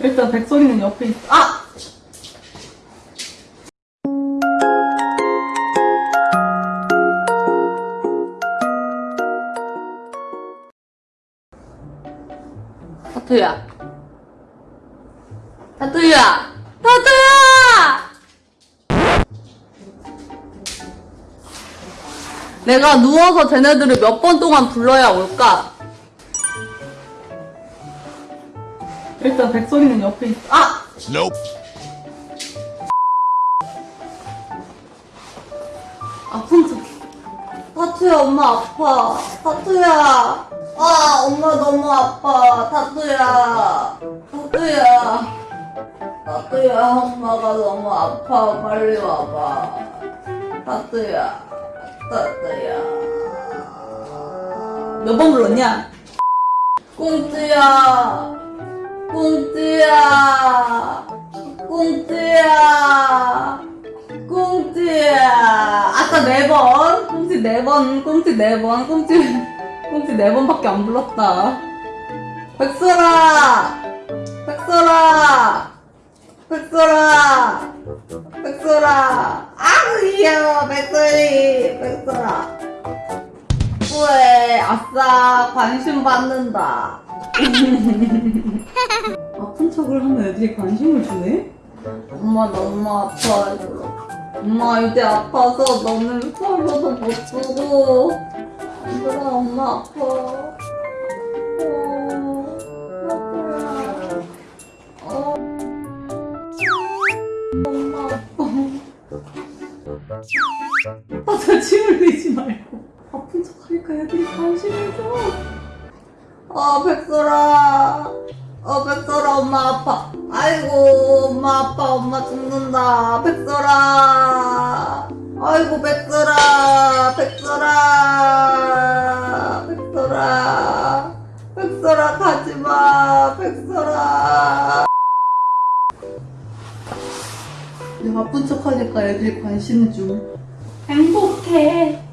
일단 백설이는 옆에 있어. 아! 타투야. 타투야! 타투야! 내가 누워서 쟤네들을 몇 번 동안 불러야 올까? 일단 백설이는 옆에 있어. 아! Nope. 아픈 척. 타투야, 엄마 아파. 타투야. 아, 엄마 너무 아파. 타투야. 타투야. 타투야, 엄마가 너무 아파. 빨리 와봐. 타투야. 타투야. 몇 번 불렀냐? 꽁트야. 꽁트야. 꽁트야. 꽁트야. 아까 네 번. 꽁트 네 번. 꽁트 네 번. 꽁트, 꽁트 네 번밖에 안 불렀다. 백설아! 백설아! 백설아! 백설아! 아, 귀여워, 백설이! 백설아. 왜, 아싸, 관심 받는다. 아픈 척을 하면 애들이 관심을 주네? 엄마 너무 아파. 엄마 이제 아파서 너는 서로도 못 주고. 얘들아 엄마 아파. 어, 어. 엄마 아파. 아, 저 침을 흘리지 말고. 아픈 척 하니까 애들이 관심을 줘. 어, 백설아. 어, 백설아, 엄마 아파. 아이고, 엄마 아파. 엄마 죽는다. 백설아. 아이고, 백설아. 백설아. 백설아. 백설아, 가지 마. 백설아. 내가 아픈 척 하니까 애들이 관심 줘. 행복해. 행복해.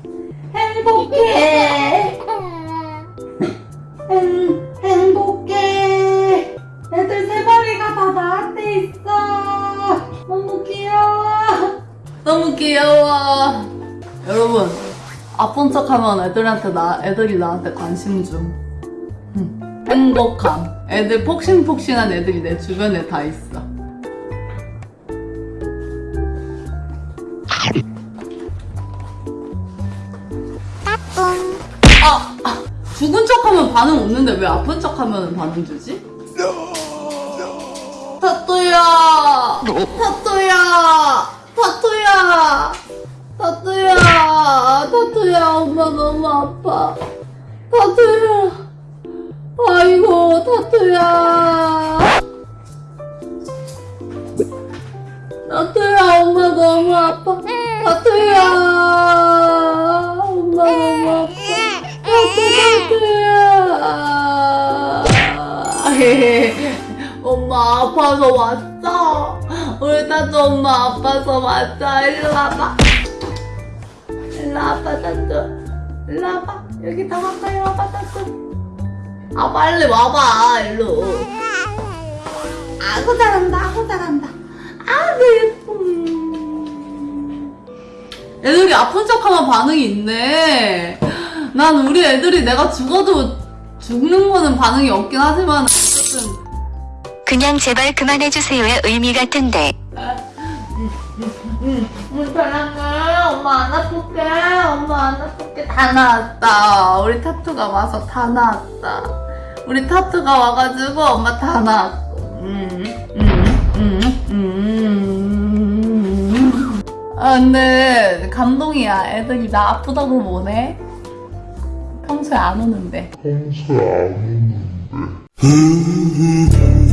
너무 귀여워. 여러분, 아픈 척 하면 애들한테 나, 애들이 나한테 관심 줌. 음, 행복함. 애들 폭신폭신한 애들이 내 주변에 다 있어. 아, 아, 죽은 척 하면 반응 없는데 왜 아픈 척 하면 반응 주지? 타투야! 타투야! 타투야! 타투야! 타투야, 엄마 너무 아파. 타투야! 아이고, 타투야! 타투야, 엄마 너무 아파. 타투야! 엄마 너무 아파. 타투야! 엄마 아파서 왔어. 우리 타투 엄마 아파서 왔어. 일로 와봐. 일로 와봐, 타투. 일로 와봐. 여기 다 가까이 와봐, 타투. 아, 빨리 와봐, 일로. 아구 잘한다, 아구 잘한다. 아구 예쁨. 애들이 아픈 척하면 반응이 있네. 난 우리 애들이 내가 죽어도 죽는 거는 반응이 없긴 하지만 어쨌든 그냥 제발 그만해주세요의 의미 같은데. 응, 응, 사랑해. 엄마 안 아플게. 엄마 안 아플게. 다 나았다. 우리 타투가 와서 다 나았다. 우리 타투가 와가지고 엄마 다. 음, 음, 음, 음. 아, 근데 감동이야. 애들이 나 아프다고 뭐네? 평소에 안 오는데. 평소에 안 오는데.